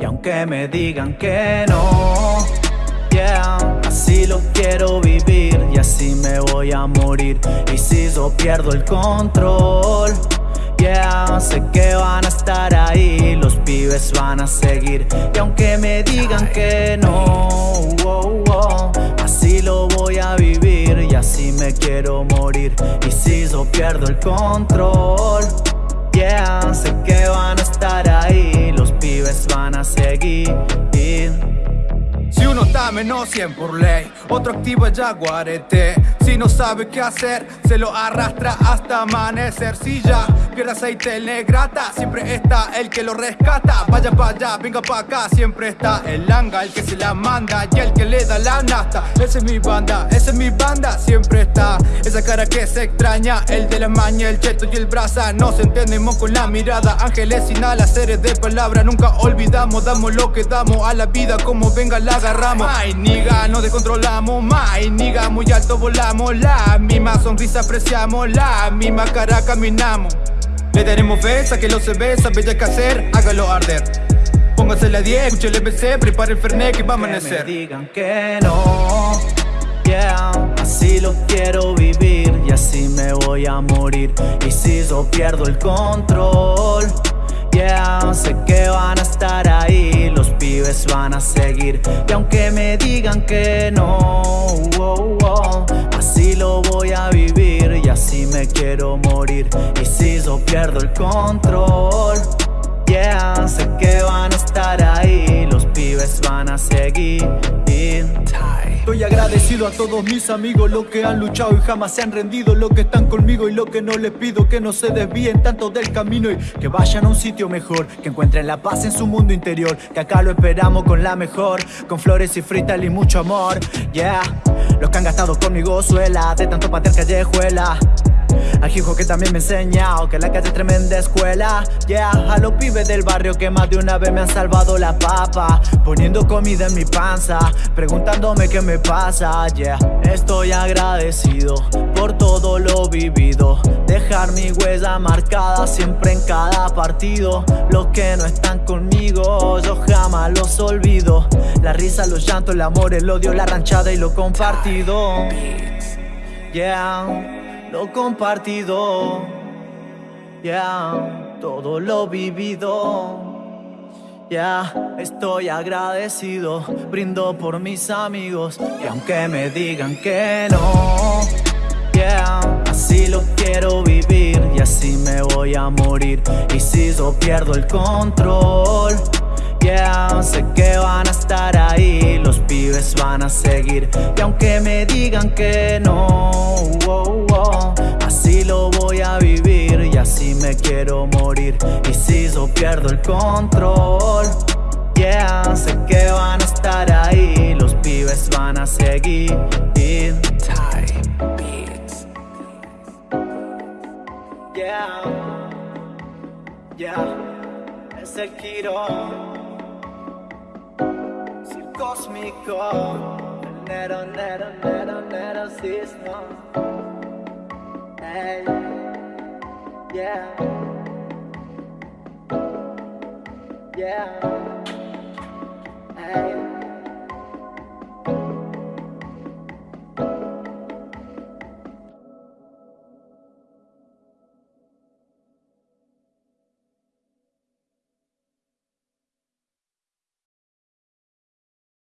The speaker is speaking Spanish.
Y aunque me digan que no, yeah, así lo quiero vivir y así me voy a morir. Y si yo pierdo el control, yeah, sé que van a estar ahí, los pibes van a seguir. Y aunque me digan que no, oh, oh, así me quiero morir Y si yo pierdo el control. Yeah, sé que van a estar ahí, los pibes van a seguir Si uno está menos 100 por ley, otro activo el jaguarete Si no sabe qué hacer, se lo arrastra hasta amanecer. Si ya pierde aceite el negrata, siempre está el que lo rescata. Vaya para allá, venga para acá, siempre está el langa, el que se la manda Y el que le da la nasta, esa es mi banda, esa es mi banda Siempre está. Esa cara que se extraña, el de la maña, el cheto y el brasa. Nos entendemos con la mirada, ángeles sin alas, seres de palabra. Nunca olvidamos, damos lo que damos a la vida como venga la agarramos. Ay niga, nos descontrolamos, my niga, muy alto volamos. La misma sonrisa apreciamos, la misma cara caminamos. Le daremos fe, que lo se ve, sabe ya qué hacer, hágalo arder. Póngase la 10, escuche el EBC, prepare el Fernet que va a amanecer Que me digan que no, yeah Así lo quiero vivir y así me voy a morir. Y si yo pierdo el control Yeah, sé que van a estar ahí, van a seguir. Y aunque me digan que no, así lo voy a vivir y así me quiero morir. Y si yo pierdo el control, yeah, sé que van a estar ahí, los van a seguir Estoy agradecido a todos mis amigos, los que han luchado y jamás se han rendido Los que están conmigo y lo que no les pido Que no se desvíen tanto del camino y que vayan a un sitio mejor Que encuentren la paz en su mundo interior Que acá lo esperamos con la mejor Con flores y frital y mucho amor, yeah Los que han gastado conmigo suela De tanto patear callejuela al hijo que también me ha enseñado que la calle es tremenda escuela. Yeah, a los pibes del barrio que más de una vez me han salvado la papa. Poniendo comida en mi panza, preguntándome qué me pasa. Yeah, estoy agradecido por todo lo vivido. Dejar mi huella marcada siempre en cada partido. Los que no están conmigo, yo jamás los olvido. La risa, los llantos, el amor, el odio, la ranchada y lo compartido. Yeah lo compartido, ya, todo lo vivido. Ya, estoy agradecido, brindo por mis amigos. Y aunque me digan que no Yeah, así lo quiero vivir. Y así me voy a morir. Y si yo pierdo el control Yeah, sé que van a estar ahí, los pibes van a seguir. Y aunque me digan que no, así lo voy a vivir. Y así me quiero morir. Y si yo pierdo el control Yeah, sé que van a estar ahí, los pibes van a seguir. Yeah, yeah, es el Kiro cósmico. Nero, nero, nero, nero, sismo. Hey, yeah. Yeah